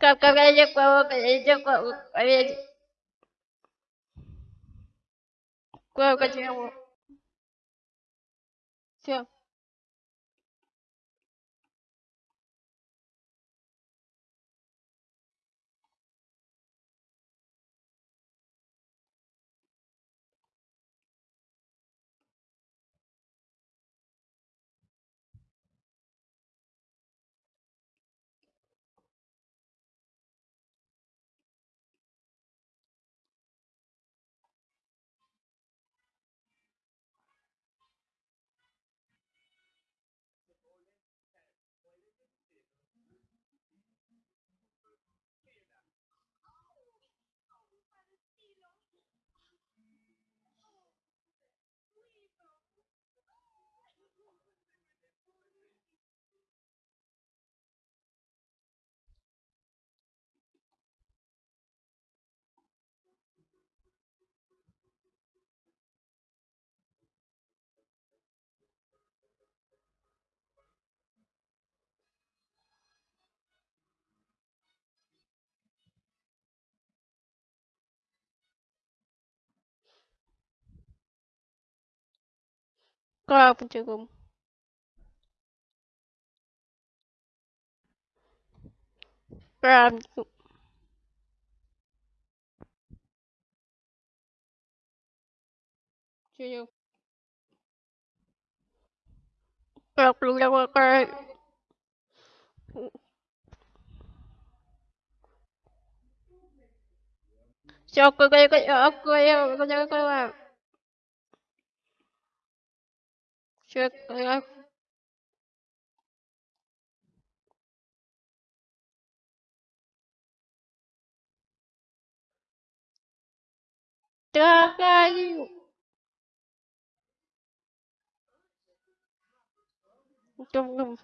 Как коврик, коврик, коврик. Сколько чего? Все. Крапчиком. Крапчиком. Чую. Краплю, Все, какая, какая, какая, какая, Check. I Trabalho. Então, não.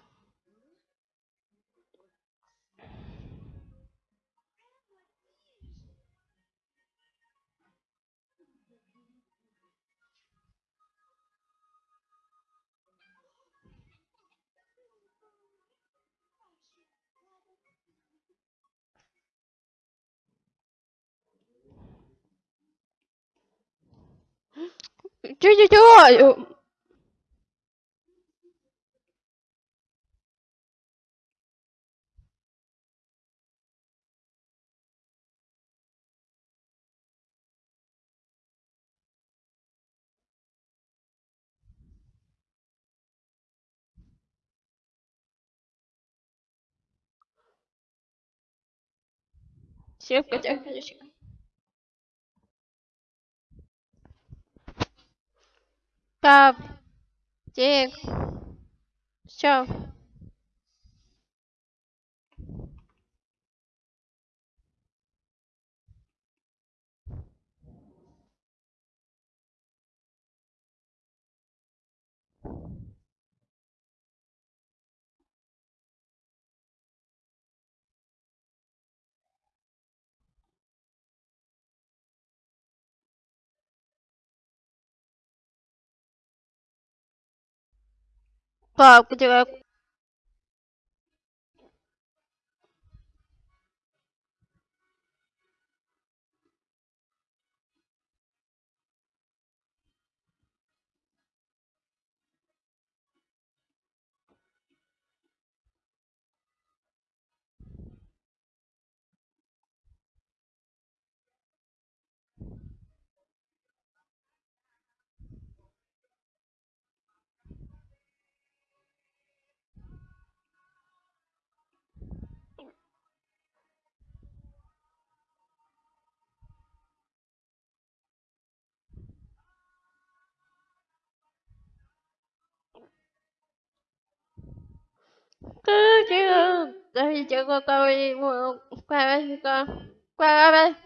九九九有行搁家看就行 Кап. Тик. Все. Кап, где 哥，这个，这是结果，各位，我乖乖，乖乖。